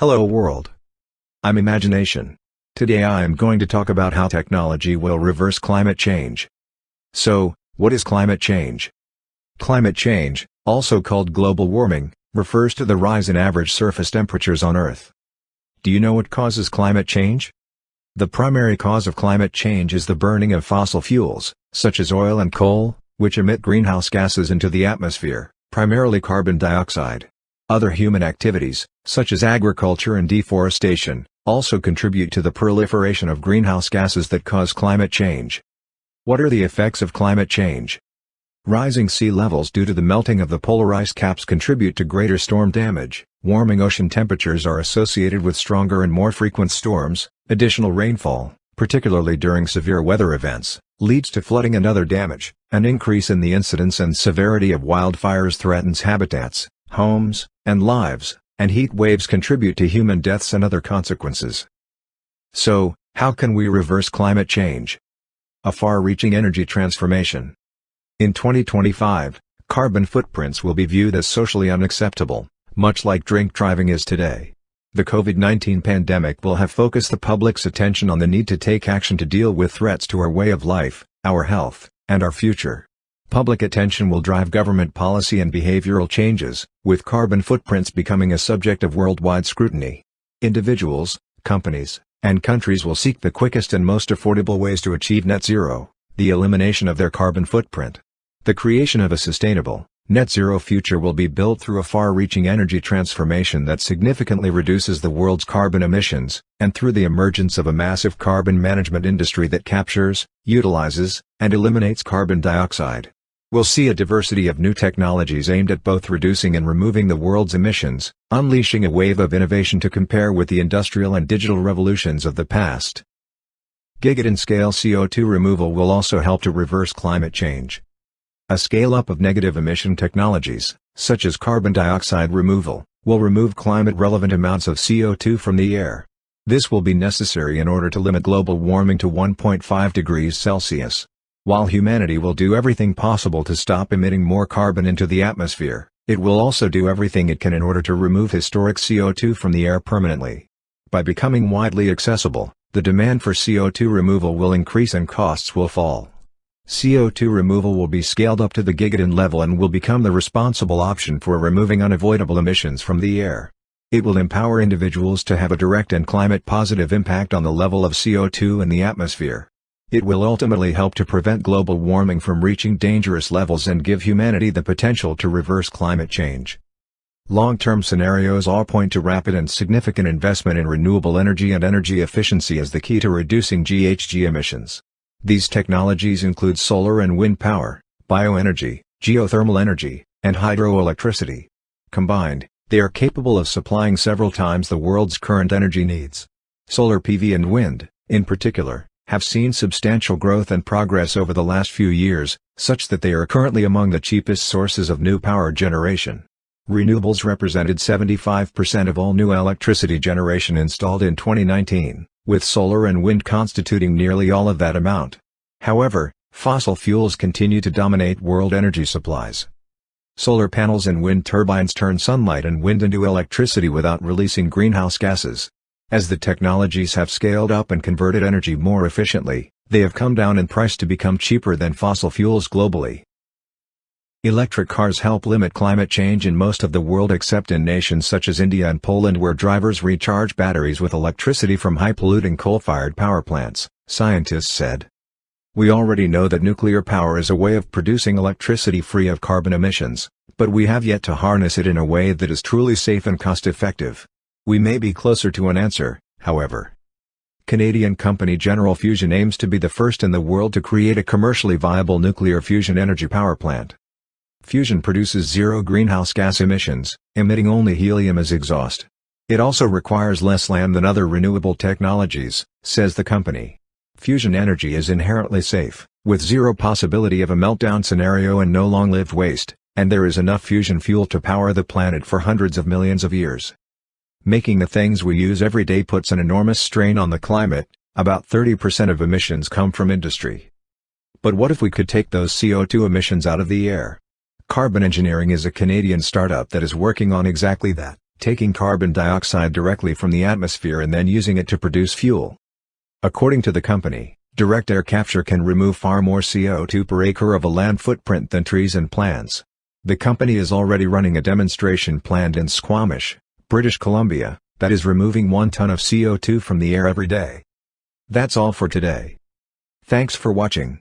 Hello world. I'm Imagination. Today I am going to talk about how technology will reverse climate change. So, what is climate change? Climate change, also called global warming, refers to the rise in average surface temperatures on Earth. Do you know what causes climate change? The primary cause of climate change is the burning of fossil fuels, such as oil and coal, which emit greenhouse gases into the atmosphere, primarily carbon dioxide. Other human activities, such as agriculture and deforestation, also contribute to the proliferation of greenhouse gases that cause climate change. What are the effects of climate change? Rising sea levels due to the melting of the polar ice caps contribute to greater storm damage, warming ocean temperatures are associated with stronger and more frequent storms, additional rainfall, particularly during severe weather events, leads to flooding and other damage, an increase in the incidence and severity of wildfires threatens habitats, homes, and lives, and heat waves contribute to human deaths and other consequences. So, how can we reverse climate change? A far-reaching energy transformation. In 2025, carbon footprints will be viewed as socially unacceptable, much like drink driving is today. The COVID-19 pandemic will have focused the public's attention on the need to take action to deal with threats to our way of life, our health, and our future. Public attention will drive government policy and behavioral changes, with carbon footprints becoming a subject of worldwide scrutiny. Individuals, companies, and countries will seek the quickest and most affordable ways to achieve net zero, the elimination of their carbon footprint. The creation of a sustainable, net zero future will be built through a far-reaching energy transformation that significantly reduces the world's carbon emissions, and through the emergence of a massive carbon management industry that captures, utilizes, and eliminates carbon dioxide. We'll see a diversity of new technologies aimed at both reducing and removing the world's emissions, unleashing a wave of innovation to compare with the industrial and digital revolutions of the past. Gigaton-scale CO2 removal will also help to reverse climate change. A scale-up of negative emission technologies, such as carbon dioxide removal, will remove climate-relevant amounts of CO2 from the air. This will be necessary in order to limit global warming to 1.5 degrees Celsius. While humanity will do everything possible to stop emitting more carbon into the atmosphere, it will also do everything it can in order to remove historic CO2 from the air permanently. By becoming widely accessible, the demand for CO2 removal will increase and costs will fall. CO2 removal will be scaled up to the gigaton level and will become the responsible option for removing unavoidable emissions from the air. It will empower individuals to have a direct and climate-positive impact on the level of CO2 in the atmosphere. It will ultimately help to prevent global warming from reaching dangerous levels and give humanity the potential to reverse climate change. Long-term scenarios all point to rapid and significant investment in renewable energy and energy efficiency as the key to reducing GHG emissions. These technologies include solar and wind power, bioenergy, geothermal energy, and hydroelectricity. Combined, they are capable of supplying several times the world's current energy needs. Solar PV and wind, in particular, have seen substantial growth and progress over the last few years, such that they are currently among the cheapest sources of new power generation. Renewables represented 75% of all new electricity generation installed in 2019, with solar and wind constituting nearly all of that amount. However, fossil fuels continue to dominate world energy supplies. Solar panels and wind turbines turn sunlight and wind into electricity without releasing greenhouse gases. As the technologies have scaled up and converted energy more efficiently, they have come down in price to become cheaper than fossil fuels globally. Electric cars help limit climate change in most of the world except in nations such as India and Poland where drivers recharge batteries with electricity from high-polluting coal-fired power plants, scientists said. We already know that nuclear power is a way of producing electricity free of carbon emissions, but we have yet to harness it in a way that is truly safe and cost-effective. We may be closer to an answer, however. Canadian company General Fusion aims to be the first in the world to create a commercially viable nuclear fusion energy power plant. Fusion produces zero greenhouse gas emissions, emitting only helium as exhaust. It also requires less land than other renewable technologies, says the company. Fusion energy is inherently safe, with zero possibility of a meltdown scenario and no long-lived waste, and there is enough fusion fuel to power the planet for hundreds of millions of years. Making the things we use every day puts an enormous strain on the climate, about 30% of emissions come from industry. But what if we could take those CO2 emissions out of the air? Carbon Engineering is a Canadian startup that is working on exactly that. taking carbon dioxide directly from the atmosphere and then using it to produce fuel. According to the company, direct air capture can remove far more CO2 per acre of a land footprint than trees and plants. The company is already running a demonstration plant in Squamish, British Columbia, that is removing 1 ton of CO2 from the air every day. That's all for today. Thanks for watching.